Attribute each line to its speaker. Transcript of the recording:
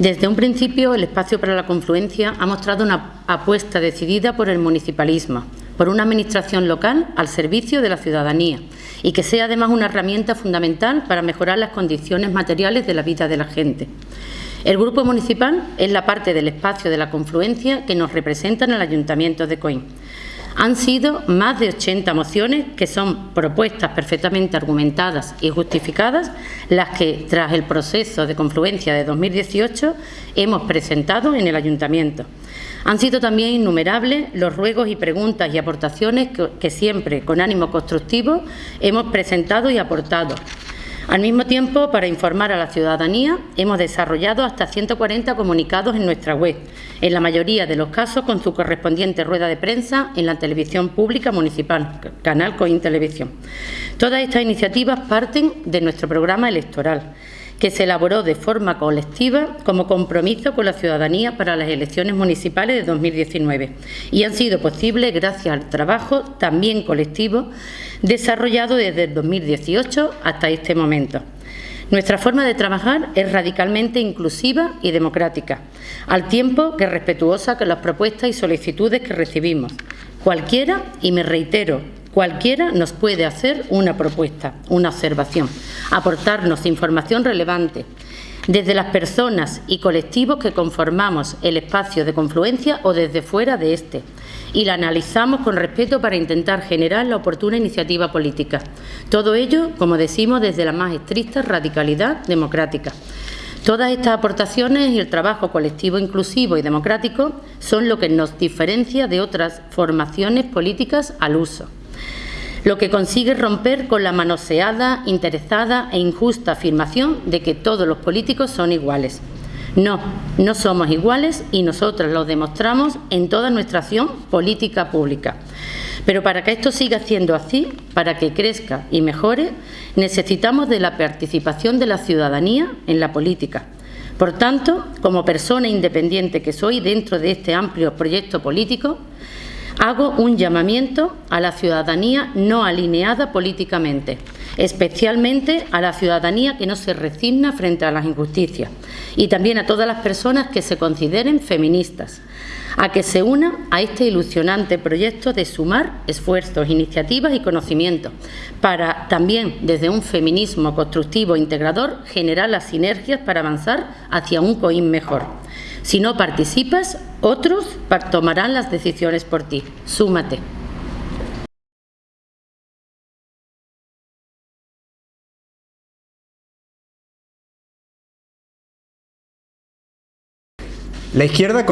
Speaker 1: Desde un principio, el Espacio para la Confluencia ha mostrado una apuesta decidida por el municipalismo, por una administración local al servicio de la ciudadanía y que sea además una herramienta fundamental para mejorar las condiciones materiales de la vida de la gente. El Grupo Municipal es la parte del espacio de la confluencia que nos representa en el Ayuntamiento de Coín. Han sido más de 80 mociones que son propuestas perfectamente argumentadas y justificadas, las que, tras el proceso de confluencia de 2018, hemos presentado en el Ayuntamiento. Han sido también innumerables los ruegos y preguntas y aportaciones que, que siempre, con ánimo constructivo, hemos presentado y aportado, al mismo tiempo, para informar a la ciudadanía, hemos desarrollado hasta 140 comunicados en nuestra web, en la mayoría de los casos con su correspondiente rueda de prensa en la televisión pública municipal, Canal Coin Televisión. Todas estas iniciativas parten de nuestro programa electoral que se elaboró de forma colectiva como compromiso con la ciudadanía para las elecciones municipales de 2019 y han sido posibles gracias al trabajo también colectivo desarrollado desde el 2018 hasta este momento. Nuestra forma de trabajar es radicalmente inclusiva y democrática, al tiempo que respetuosa con las propuestas y solicitudes que recibimos. Cualquiera, y me reitero, Cualquiera nos puede hacer una propuesta, una observación, aportarnos información relevante desde las personas y colectivos que conformamos el espacio de confluencia o desde fuera de este, y la analizamos con respeto para intentar generar la oportuna iniciativa política. Todo ello, como decimos, desde la más estricta radicalidad democrática. Todas estas aportaciones y el trabajo colectivo inclusivo y democrático son lo que nos diferencia de otras formaciones políticas al uso lo que consigue romper con la manoseada, interesada e injusta afirmación de que todos los políticos son iguales. No, no somos iguales y nosotras lo demostramos en toda nuestra acción política pública. Pero para que esto siga siendo así, para que crezca y mejore, necesitamos de la participación de la ciudadanía en la política. Por tanto, como persona independiente que soy dentro de este amplio proyecto político, Hago un llamamiento a la ciudadanía no alineada políticamente, especialmente a la ciudadanía que no se resigna frente a las injusticias y también a todas las personas que se consideren feministas, a que se una a este ilusionante proyecto de sumar esfuerzos, iniciativas y conocimientos para también desde un feminismo constructivo e integrador generar las sinergias para avanzar hacia un COIN mejor. Si no participas, otros tomarán las decisiones por ti. Súmate.
Speaker 2: La izquierda